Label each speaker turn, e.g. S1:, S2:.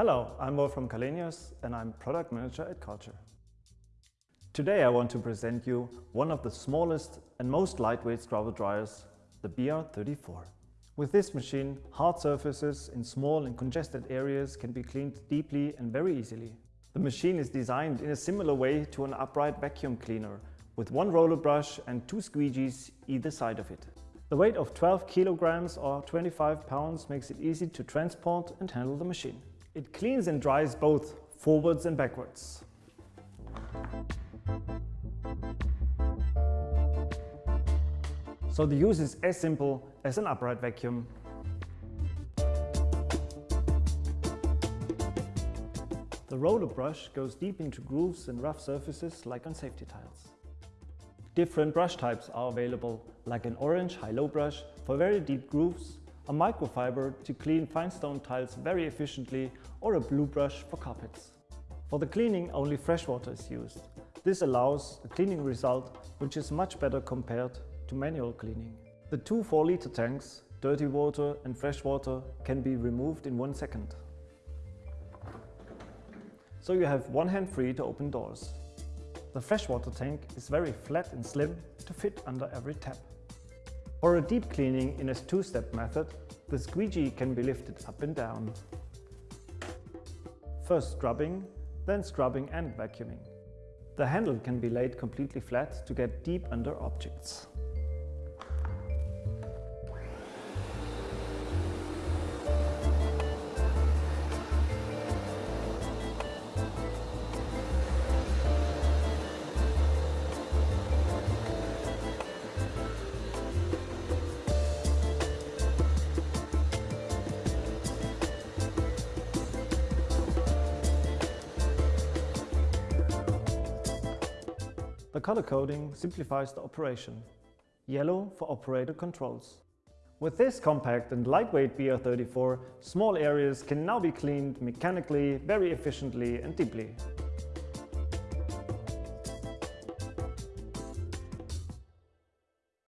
S1: Hello, I'm Wolfram Kalenius and I'm Product Manager at Kärcher. Today I want to present you one of the smallest and most lightweight scrubber dryers, the BR34. With this machine, hard surfaces in small and congested areas can be cleaned deeply and very easily. The machine is designed in a similar way to an upright vacuum cleaner, with one roller brush and two squeegees either side of it. The weight of 12 kilograms or 25 pounds makes it easy to transport and handle the machine. It cleans and dries both forwards and backwards. So the use is as simple as an upright vacuum. The roller brush goes deep into grooves and rough surfaces like on safety tiles. Different brush types are available, like an orange high-low brush for very deep grooves, a microfiber to clean fine stone tiles very efficiently or a blue brush for carpets. For the cleaning only fresh water is used. This allows a cleaning result which is much better compared to manual cleaning. The two 4 liter tanks, dirty water and fresh water, can be removed in one second. So you have one hand free to open doors. The freshwater tank is very flat and slim to fit under every tap. For a deep cleaning in a two-step method, the squeegee can be lifted up and down. First scrubbing, then scrubbing and vacuuming. The handle can be laid completely flat to get deep under objects. The color coding simplifies the operation. Yellow for operator controls. With this compact and lightweight BR34, small areas can now be cleaned mechanically, very efficiently and deeply.